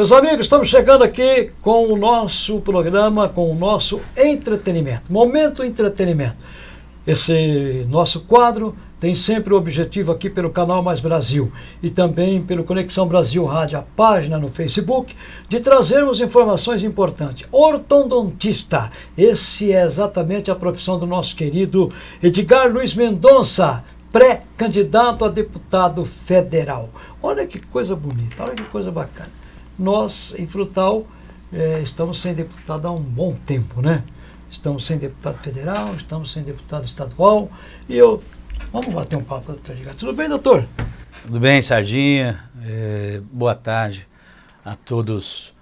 Meus amigos, estamos chegando aqui com o nosso programa, com o nosso entretenimento, Momento Entretenimento. Esse nosso quadro tem sempre o objetivo aqui pelo canal Mais Brasil e também pelo Conexão Brasil Rádio, a página no Facebook, de trazermos informações importantes. Ortodontista, esse é exatamente a profissão do nosso querido Edgar Luiz Mendonça, pré-candidato a deputado federal. Olha que coisa bonita, olha que coisa bacana nós, em Frutal, é, estamos sem deputado há um bom tempo, né? Estamos sem deputado federal, estamos sem deputado estadual. E eu. Vamos bater um papo, doutor Edgar. Tudo bem, doutor? Tudo bem, Sardinha. É, boa tarde a todos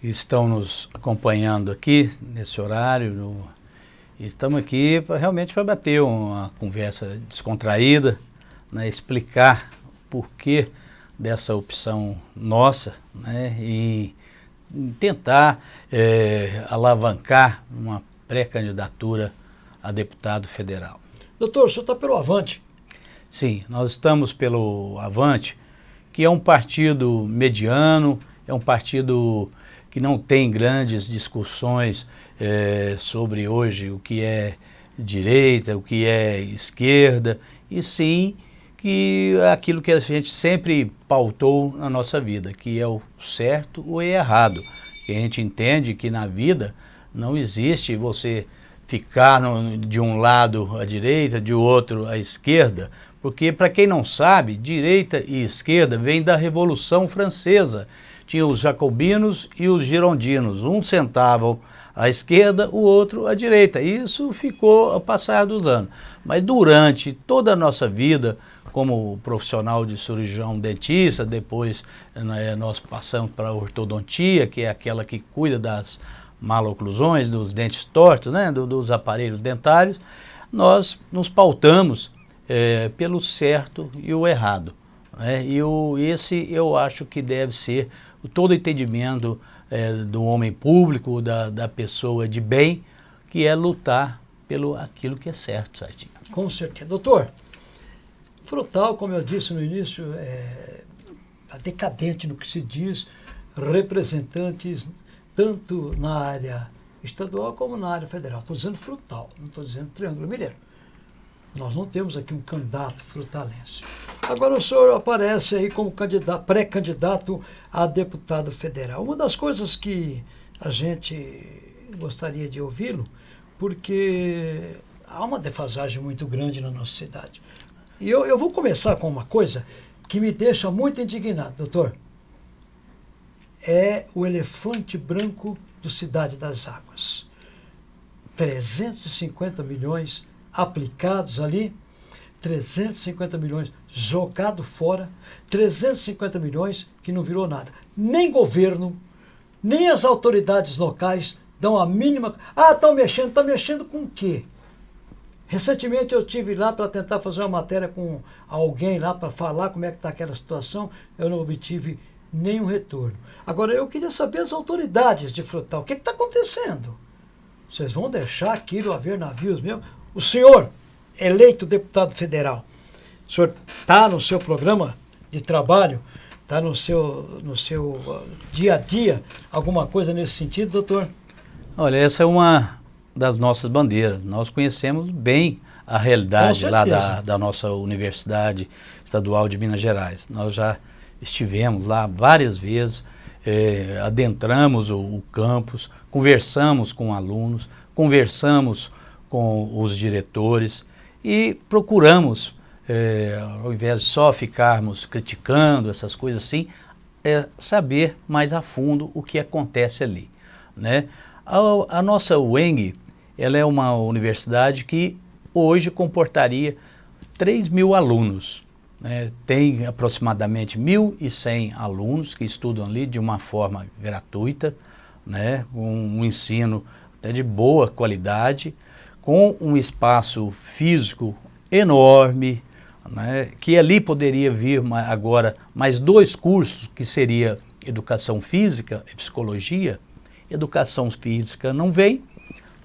que estão nos acompanhando aqui nesse horário. No, estamos aqui pra, realmente para bater uma conversa descontraída, né, explicar por que dessa opção nossa né, e tentar é, alavancar uma pré-candidatura a deputado federal. Doutor, o senhor está pelo Avante? Sim, nós estamos pelo Avante, que é um partido mediano, é um partido que não tem grandes discussões é, sobre hoje o que é direita, o que é esquerda, e sim que é aquilo que a gente sempre pautou na nossa vida, que é o certo ou é errado. Que a gente entende que na vida não existe você ficar no, de um lado à direita, de outro à esquerda, porque para quem não sabe, direita e esquerda vem da Revolução Francesa. Tinha os jacobinos e os girondinos, um sentavam à esquerda, o outro à direita. Isso ficou ao passar dos anos. Mas durante toda a nossa vida, como profissional de cirurgião dentista, depois né, nós passamos para a ortodontia, que é aquela que cuida das maloclusões, dos dentes tortos, né, do, dos aparelhos dentários, nós nos pautamos é, pelo certo e o errado. Né, e o, esse eu acho que deve ser todo o entendimento é, do homem público, da, da pessoa de bem, que é lutar pelo aquilo que é certo, certinho. Com certeza. Doutor, Frutal, como eu disse no início, é decadente no que se diz, representantes tanto na área estadual como na área federal. Estou dizendo frutal, não estou dizendo Triângulo Mineiro. Nós não temos aqui um candidato frutalense. Agora o senhor aparece aí como pré-candidato a deputado federal. Uma das coisas que a gente gostaria de ouvi-lo, porque há uma defasagem muito grande na nossa cidade. E eu, eu vou começar com uma coisa que me deixa muito indignado, doutor. É o elefante branco do Cidade das Águas. 350 milhões aplicados ali, 350 milhões jogado fora, 350 milhões que não virou nada. Nem governo, nem as autoridades locais dão a mínima. Ah, estão mexendo, estão mexendo com o quê? Recentemente eu tive lá para tentar fazer uma matéria com alguém lá para falar como é que está aquela situação, eu não obtive nenhum retorno. Agora eu queria saber as autoridades de Frutal, o que está acontecendo? Vocês vão deixar aquilo haver navios mesmo? O senhor, eleito deputado federal, o senhor está no seu programa de trabalho, está no seu, no seu uh, dia a dia, alguma coisa nesse sentido, doutor? Olha, essa é uma das nossas bandeiras. Nós conhecemos bem a realidade lá da, da nossa Universidade Estadual de Minas Gerais. Nós já estivemos lá várias vezes, eh, adentramos o, o, campus, conversamos com alunos, conversamos com os diretores e procuramos, eh, ao invés de só ficarmos criticando essas coisas assim, é saber mais a fundo o que acontece ali. Né? A, a nossa UENG, ela é uma universidade que hoje comportaria 3 mil alunos. Né? Tem aproximadamente 1.100 alunos que estudam ali de uma forma gratuita, né? um, um ensino até de boa qualidade, com um espaço físico enorme, né? que ali poderia vir agora mais dois cursos, que seria Educação Física e Psicologia. Educação Física não vem,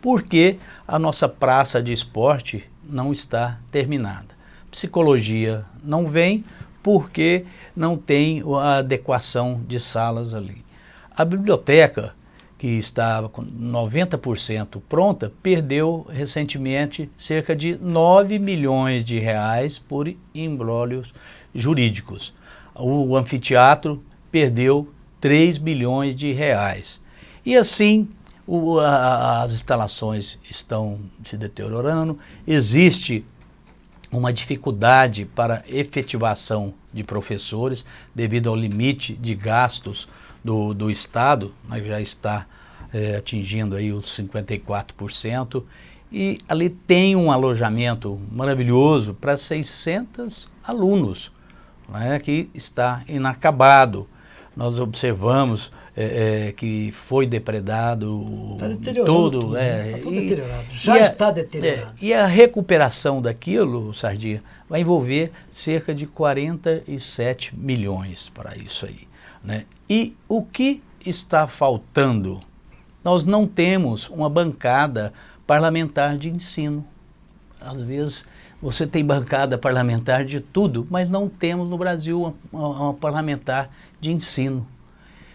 porque a nossa praça de esporte não está terminada. Psicologia não vem porque não tem a adequação de salas ali. A biblioteca, que estava com 90% pronta, perdeu recentemente cerca de 9 milhões de reais por embrólios jurídicos. O anfiteatro perdeu 3 milhões de reais. E assim, o, a, as instalações estão se deteriorando, existe uma dificuldade para efetivação de professores devido ao limite de gastos do, do Estado, né, já está é, atingindo aí os 54%, e ali tem um alojamento maravilhoso para 600 alunos, né, que está inacabado. Nós observamos é, é, que foi depredado tá todo. é, tá e, deteriorado. Já está a, deteriorado. É, e a recuperação daquilo, Sardinha, vai envolver cerca de 47 milhões para isso aí. Né? E o que está faltando? Nós não temos uma bancada parlamentar de ensino. Às vezes você tem bancada parlamentar de tudo, mas não temos no Brasil uma, uma, uma parlamentar de ensino.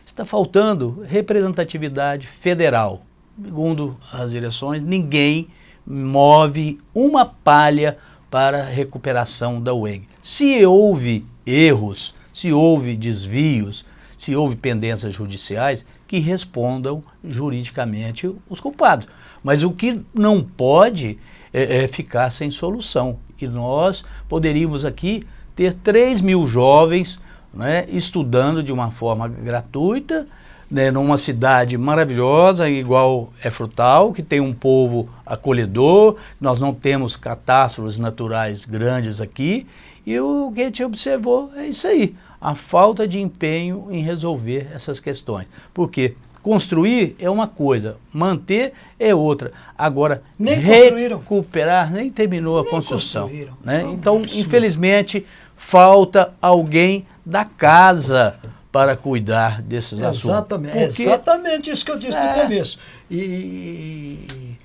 Está faltando representatividade federal. Segundo as direções, ninguém move uma palha para a recuperação da UENG. Se houve erros, se houve desvios, se houve pendências judiciais, que respondam juridicamente os culpados. Mas o que não pode é, é ficar sem solução. E nós poderíamos aqui ter 3 mil jovens né, estudando de uma forma gratuita, né, numa cidade maravilhosa, igual é Frutal, que tem um povo acolhedor, nós não temos catástrofes naturais grandes aqui, e o que a gente observou é isso aí, a falta de empenho em resolver essas questões. Porque construir é uma coisa, manter é outra. Agora, nem recuperar, nem terminou a nem construção. Né? Então, infelizmente, falta alguém da casa para cuidar desses exatamente, assuntos. Porque... Exatamente isso que eu disse é. no começo. E, e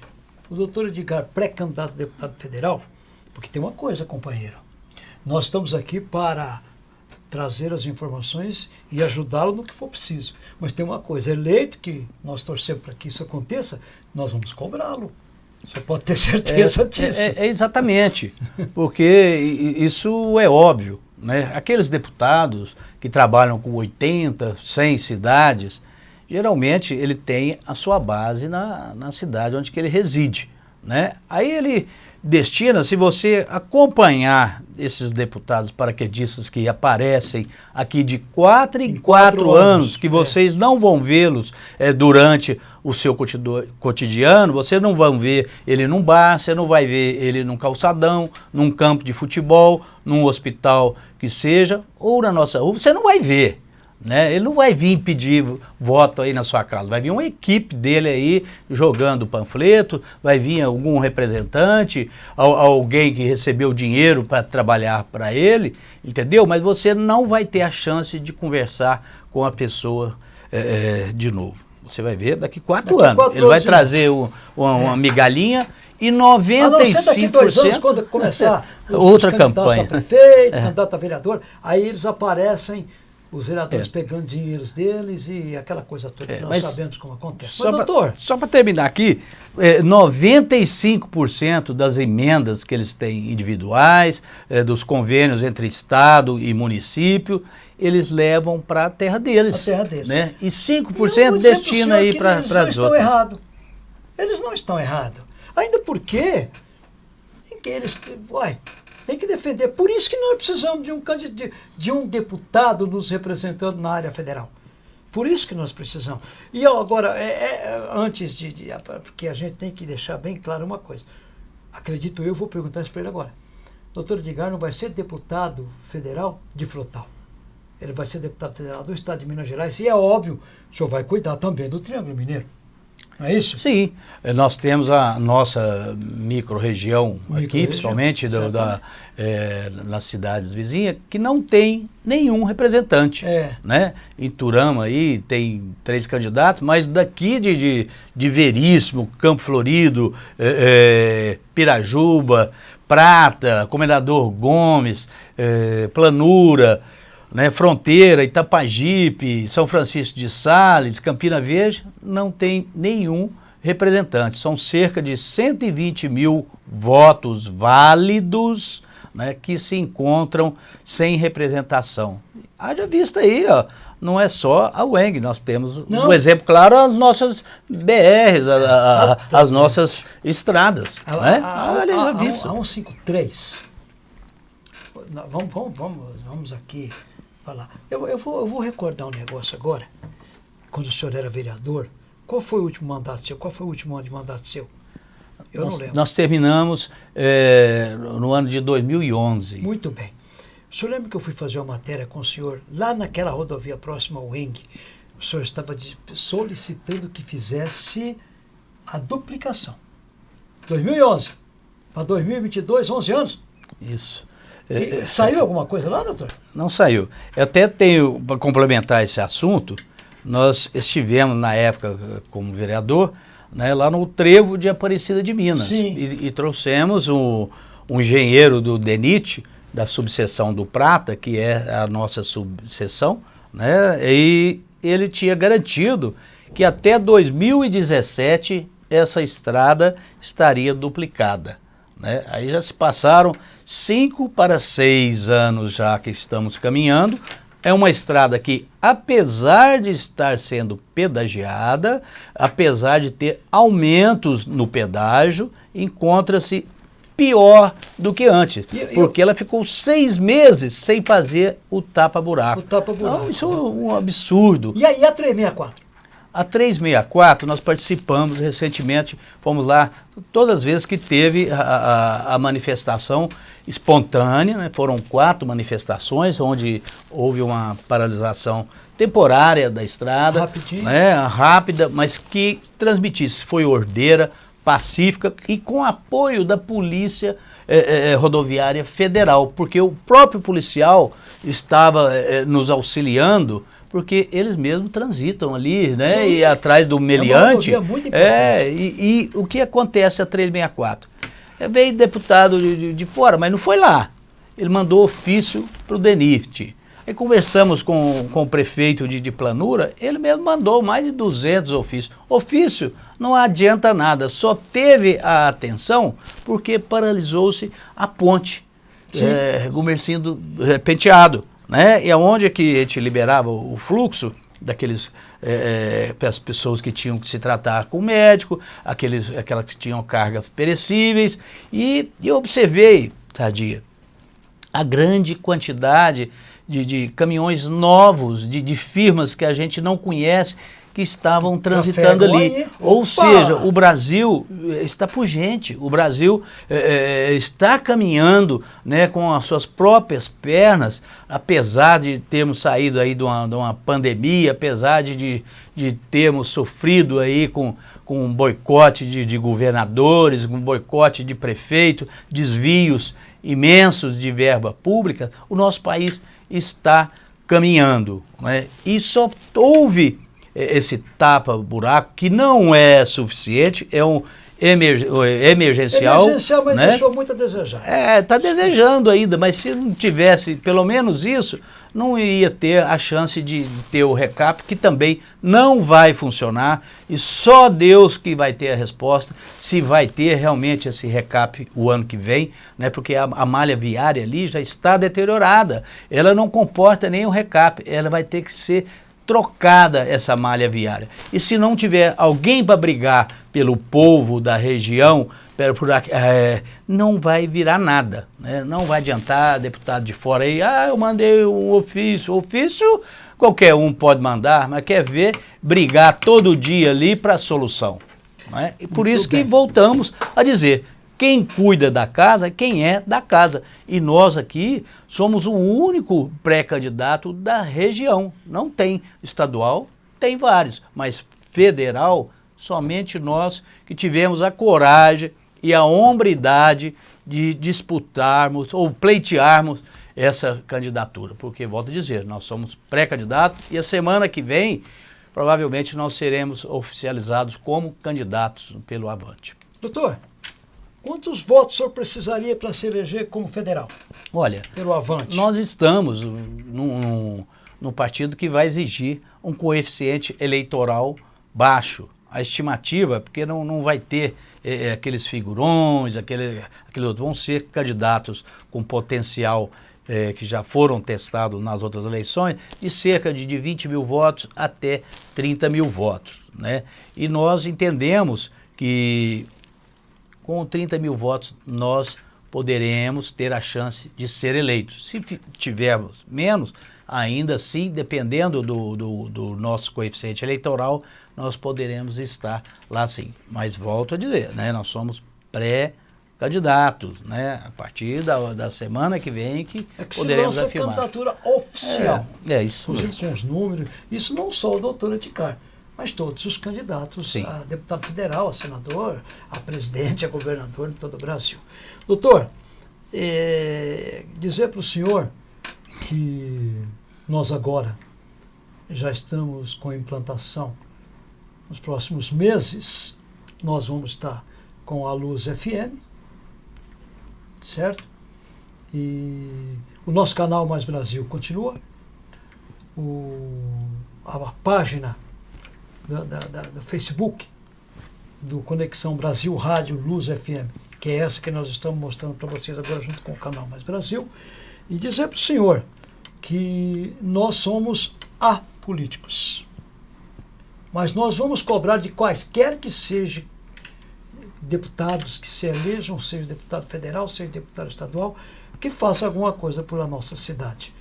o doutor Edgar, pré-candidato a deputado federal, porque tem uma coisa, companheiro, nós estamos aqui para trazer as informações e ajudá-lo no que for preciso. Mas tem uma coisa, eleito que nós torcemos para que isso aconteça, nós vamos cobrá-lo. Você pode ter certeza é, disso. É, é, exatamente, porque isso é óbvio. Né? Aqueles deputados que trabalham com 80, 100 cidades, geralmente ele tem a sua base na, na cidade onde que ele reside. Né? Aí ele destina, se você acompanhar esses deputados paraquedistas que aparecem aqui de quatro em, quatro, quatro anos, anos, que vocês é. não vão vê-los é, durante o seu cotidiano, vocês não vão ver ele num bar, você não vai ver ele num calçadão, num campo de futebol, num hospital que seja, ou na nossa rua, você não vai ver. Né? Ele não vai vir pedir voto aí na sua casa, vai vir uma equipe dele aí jogando panfleto, vai vir algum representante, alguém que recebeu dinheiro para trabalhar para ele, entendeu? Mas você não vai ter a chance de conversar com a pessoa é, é de novo. Você vai ver daqui quatro daqui anos. Quatro ele vai anos, trazer uma, uma, é. migalhinha e 95%... A não ser daqui dois anos, quando começar outra campanha. a prefeito, é. candidato a vereador, aí eles aparecem os vereadores é. pegando dinheiros deles e aquela coisa toda é, que nós sabemos como acontece. Só mas, doutor... só para terminar aqui, é, 95% das emendas que eles têm individuais, é, dos convênios entre Estado e município, eles levam para a terra deles. A terra deles. Né? E 5% destina aí para as outras. Eles não estão errados. Eles não estão errados. Ainda porque eles... Uai, tem que defender. Por isso que nós precisamos de um, de, de um deputado nos representando na área federal. Por isso que nós precisamos. E agora, é, é, antes de, de. Porque a gente tem que deixar bem claro uma coisa. Acredito eu, vou perguntar isso para ele agora. Doutor Edgar não vai ser deputado federal de Frutal. Ele vai ser deputado federal do Estado de Minas Gerais. E é óbvio, o senhor vai cuidar também do Triângulo Mineiro. Não é isso? Sim, eh, nós temos a nossa micro-região micro aqui, principalmente do, da, é, nas cidades vizinhas, que não tem nenhum representante. É. Né? Em Turama aí tem três candidatos, mas daqui de, de, de Veríssimo, Campo Florido, é, é, Pirajuba, Prata, Comendador Gomes, Planura, né, Fronteira, Itapajipe, São Francisco de Sales, Campina Verde, não tem nenhum representante. São cerca de 120 mil votos válidos né, que se encontram sem representação. Haja vista aí, ó, não é só a UENG, nós temos não. um exemplo claro as nossas BRs, a, a, as nossas estradas. A, né? a, Olha, a, a, a 153, vamos, vamos, vamos, vamos aqui falar. Eu, eu, vou, eu vou recordar um negócio agora, quando o senhor era vereador, qual foi o último mandato seu? Qual foi o último ano de mandato seu? Eu nós, não lembro. Nós terminamos é, no ano de 2011. Muito bem. O senhor lembra que eu fui fazer uma matéria com o senhor lá naquela rodovia próxima ao Eng? O senhor estava solicitando que fizesse a duplicação. 2011 para 2022, 11 anos? Isso. É, saiu alguma coisa lá, doutor? Não saiu. Eu até tenho, para complementar esse assunto, nós estivemos na época como vereador, né, lá no Trevo de Aparecida de Minas. E, e, trouxemos um, um engenheiro do DENIT, da subseção do Prata, que é a nossa subseção, né, e ele tinha garantido que até 2017 essa estrada estaria duplicada. Né? Aí já se passaram cinco para seis anos já que estamos caminhando, é uma estrada que, apesar de estar sendo pedagiada, apesar de ter aumentos no pedágio, encontra-se pior do que antes, porque ela ficou seis meses sem fazer o tapa-buraco. O tapa-buraco. Então, isso é um absurdo. E, aí a 364? A 364 nós participamos recentemente, fomos lá todas as vezes que teve a, a, a manifestação espontânea, né? foram quatro manifestações onde houve uma paralisação temporária da estrada, né? rápida, mas que transmitisse, foi ordeira, pacífica e com apoio da polícia é, é, rodoviária federal, porque o próprio policial estava nos auxiliando porque eles mesmos transitam ali, né? Sim. E atrás do meliante. É, muito é e, e, o que acontece a 364? É, veio deputado de, de, de, fora, mas não foi lá. Ele mandou ofício para o DENIFT. Aí conversamos com, com o prefeito de, de Planura, ele mesmo mandou mais de 200 ofícios. Ofício não adianta nada, só teve a atenção porque paralisou-se a ponte. É, Gumercindo é, penteado né? E aonde é que a gente liberava o fluxo daqueles é, é, as pessoas que tinham que se tratar com o médico, aqueles, aquelas que tinham cargas perecíveis, e, eu observei, Tadia, a grande quantidade de, de caminhões novos, de, de firmas que a gente não conhece, que estavam transitando ali. Ou seja, o Brasil eh, está pugente, o Brasil é, está caminhando né, com as suas próprias pernas, apesar de termos saído aí de uma, de uma pandemia, apesar de, de termos sofrido aí com, com um boicote de, de governadores, um boicote de prefeito, desvios imensos de verba pública, o nosso país está caminhando. Né? E só houve esse tapa-buraco, que não é suficiente, é um emer emergencial. Emergencial, mas né? deixou muito a desejar. É, está desejando ainda, mas se não tivesse pelo menos isso, não iria ter a chance de ter o recap, que também não vai funcionar, e só Deus que vai ter a resposta, se vai ter realmente esse recap o ano que vem, né, porque a, a malha viária ali já está deteriorada, ela não comporta nem o recap, ela vai ter que ser trocada essa malha viária. E se não tiver alguém para brigar pelo povo da região, por, é, não vai virar nada. Né? Não vai adiantar deputado de fora aí, ah, eu mandei um ofício. Ofício qualquer um pode mandar, mas quer ver brigar todo dia ali para a solução. Né? E por Muito isso bem. que voltamos a dizer, quem cuida da casa quem é da casa. E nós aqui somos o único pré-candidato da região. Não tem estadual, tem vários, mas federal, somente nós que tivemos a coragem e a hombridade de disputarmos ou pleitearmos essa candidatura. Porque, volto a dizer, nós somos pré-candidato e a semana que vem, provavelmente, nós seremos oficializados como candidatos pelo Avante. Doutor, Quantos votos o senhor precisaria para se eleger como federal? Olha, pelo Avante. nós estamos num, num partido que vai exigir um coeficiente eleitoral baixo. A estimativa, porque não, não vai ter é, aqueles figurões, aquele, aquele outro, vão ser candidatos com potencial é, que já foram testados nas outras eleições, de cerca de, de 20 mil votos até 30 mil votos. Né? E nós entendemos que com 30 mil votos nós poderemos ter a chance de ser eleitos. Se tivermos menos, ainda assim, dependendo do, do, do nosso coeficiente eleitoral, nós poderemos estar lá sim. Mas volto a dizer, né, nós somos pré-candidatos, né, a partir da, da semana que vem que, é que poderemos se afirmar. a candidatura oficial. É, é isso. Inclusive com os números, isso não só o doutor Eticar, mas todos os candidatos Sim. a deputado federal, a senador, a presidente, a governador em todo o Brasil. Doutor, é, dizer para o senhor que nós agora já estamos com a implantação. Nos próximos meses, nós vamos estar com a Luz FM, certo? E o nosso canal Mais Brasil continua. O, a, a página da, da, da, do Facebook do Conexão Brasil Rádio Luz FM, que é essa que nós estamos mostrando para vocês agora junto com o canal Mais Brasil, e dizer para o senhor que nós somos apolíticos. Mas nós vamos cobrar de quaisquer que sejam deputados que se elejam, seja deputado federal, seja deputado estadual, que faça alguma coisa pela nossa cidade,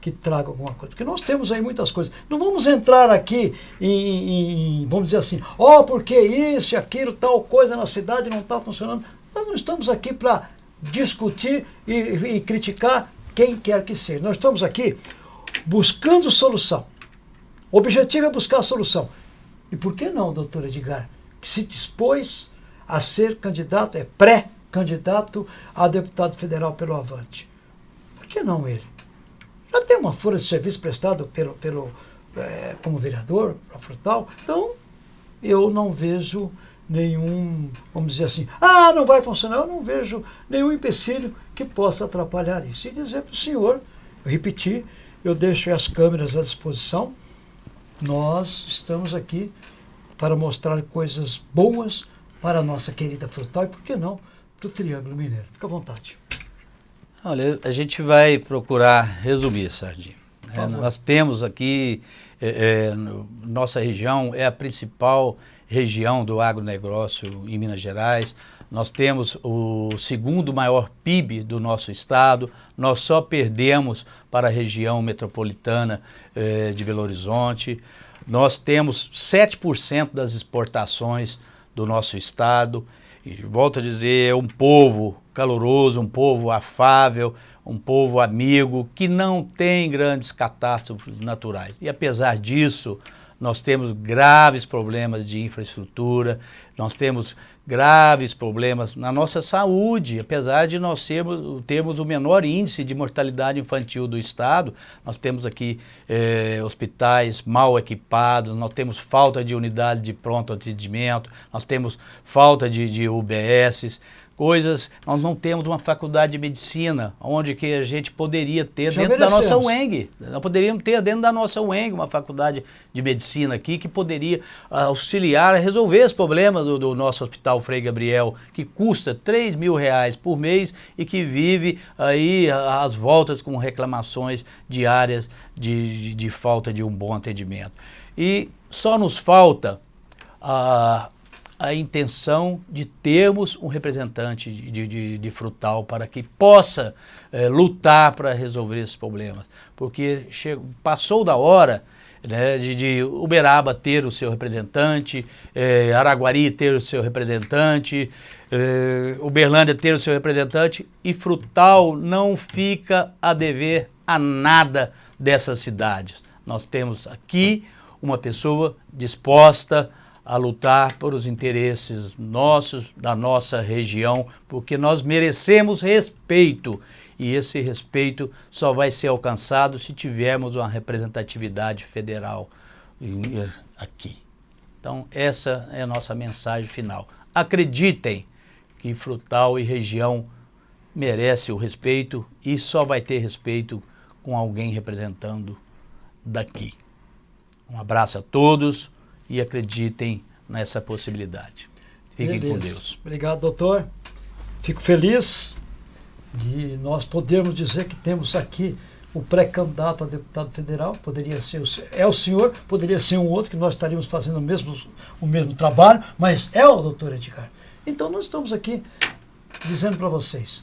que traga alguma coisa. Porque nós temos aí muitas coisas. Não vamos entrar aqui em, em vamos dizer assim, ó, oh, porque isso aquilo, tal coisa na cidade não está funcionando. Nós não estamos aqui para discutir e, e criticar quem quer que seja. Nós estamos aqui buscando solução. O objetivo é buscar a solução. E por que não, doutor Edgar, que se dispôs a ser candidato, é pré-candidato a deputado federal pelo Avante? Por que não ele? Já tem uma folha de serviço prestado pelo, pelo, é, como vereador, para Frutal, então eu não vejo nenhum, vamos dizer assim, ah, não vai funcionar, eu não vejo nenhum empecilho que possa atrapalhar isso. E dizer para o senhor, eu repeti, eu deixo as câmeras à disposição, nós estamos aqui para mostrar coisas boas para a nossa querida Frutal e, por que não, para o Triângulo Mineiro. Fica à vontade. Olha, a gente vai procurar resumir, Sardinha. É, nós temos aqui, é, é, nossa região é a principal região do agronegócio em Minas Gerais. Nós temos o segundo maior PIB do nosso estado. Nós só perdemos para a região metropolitana eh, de Belo Horizonte. Nós temos 7% das exportações do nosso estado. Volto a dizer, é um povo caloroso, um povo afável, um povo amigo, que não tem grandes catástrofes naturais. E apesar disso, nós temos graves problemas de infraestrutura, nós temos graves problemas na nossa saúde, apesar de nós sermos, termos o menor índice de mortalidade infantil do estado, nós temos aqui eh, hospitais mal equipados, nós temos falta de unidade de pronto atendimento, nós temos falta de, de UBSs, coisas, nós não temos uma faculdade de medicina, onde que a gente poderia ter Já dentro da nossa UENG. Nós poderíamos ter dentro da nossa UENG uma faculdade de medicina aqui que poderia auxiliar a resolver os problemas do, do nosso hospital Frei Gabriel, que custa 3 mil reais por mês e que vive aí às voltas com reclamações diárias de, de, de falta de um bom atendimento. E só nos falta a a intenção de termos um representante de, de, de frutal para que possa é, lutar para resolver esses problemas. Porque chegou, passou da hora né, de, de, Uberaba ter o seu representante, é, Araguari ter o seu representante, é, Uberlândia ter o seu representante e Frutal não fica a dever a nada dessas cidades. Nós temos aqui uma pessoa disposta a lutar por os interesses nossos, da nossa região, porque nós merecemos respeito e esse respeito só vai ser alcançado se tivermos uma representatividade federal aqui. Então essa é a nossa mensagem final. Acreditem que Frutal e região merece o respeito e só vai ter respeito com alguém representando daqui. Um abraço a todos e acreditem nessa possibilidade. Fiquem Beleza. com Deus. Obrigado, doutor. Fico feliz de nós podermos dizer que temos aqui o pré-candidato a deputado federal, poderia ser o, é o senhor, poderia ser um outro, que nós estaríamos fazendo o mesmo, o mesmo trabalho, mas é o doutor Edgar. Então nós estamos aqui dizendo para vocês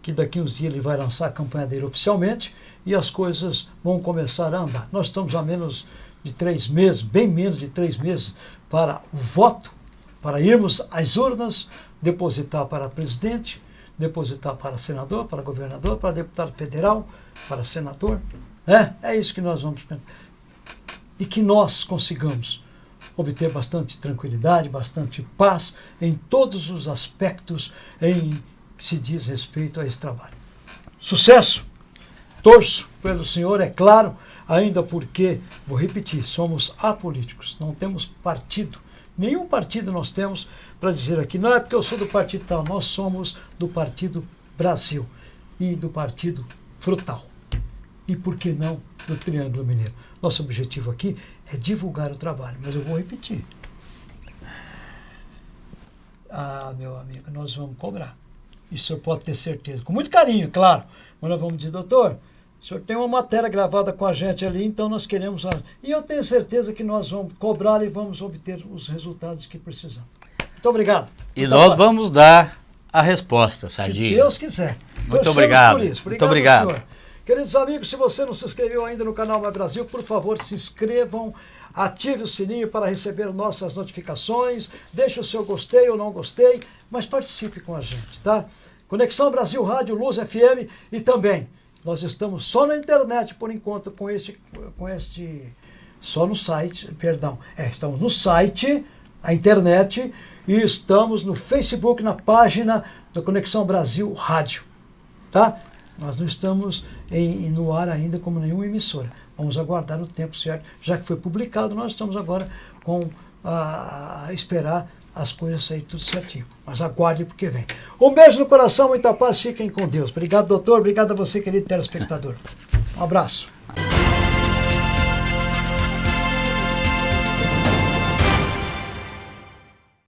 que daqui uns dias ele vai lançar a campanha dele oficialmente e as coisas vão começar a andar. Nós estamos a menos de três meses, bem menos de três meses, para o voto, para irmos às urnas, depositar para presidente, depositar para senador, para governador, para deputado federal, para senador. É, é isso que nós vamos pensar. E que nós consigamos obter bastante tranquilidade, bastante paz em todos os aspectos em que se diz respeito a esse trabalho. Sucesso! Torço pelo senhor, é claro, ainda porque, vou repetir, somos apolíticos, não temos partido. Nenhum partido nós temos para dizer aqui, não é porque eu sou do partido tal, nós somos do Partido Brasil e do Partido Frutal. E por que não do Triângulo Mineiro? Nosso objetivo aqui é divulgar o trabalho, mas eu vou repetir. Ah, meu amigo, nós vamos cobrar. Isso eu pode ter certeza. Com muito carinho, claro. Mas nós vamos dizer, doutor, o senhor tem uma matéria gravada com a gente ali, então nós queremos. E eu tenho certeza que nós vamos cobrar e vamos obter os resultados que precisamos. Muito obrigado. E Muito nós vamos dar a resposta, Sardinha. Se Deus quiser. Muito obrigado. obrigado. Muito obrigado. Senhor. Queridos amigos, se você não se inscreveu ainda no canal Mais Brasil, por favor, se inscrevam, ative o sininho para receber nossas notificações, deixe o seu gostei ou não gostei, mas participe com a gente, tá? Conexão Brasil Rádio, Luz FM e também nós estamos só na internet por enquanto com este, com este só no site, perdão, é, estamos no site, a internet e estamos no Facebook, na página da Conexão Brasil Rádio, tá? Nós não estamos em, no ar ainda como nenhuma emissora. Vamos aguardar o tempo certo. Já que foi publicado, nós estamos agora com a, a esperar as coisas saírem tudo certinho. Mas aguarde porque vem. Um beijo no coração, muita paz, fiquem com Deus. Obrigado, doutor. Obrigado a você, querido telespectador. Um abraço.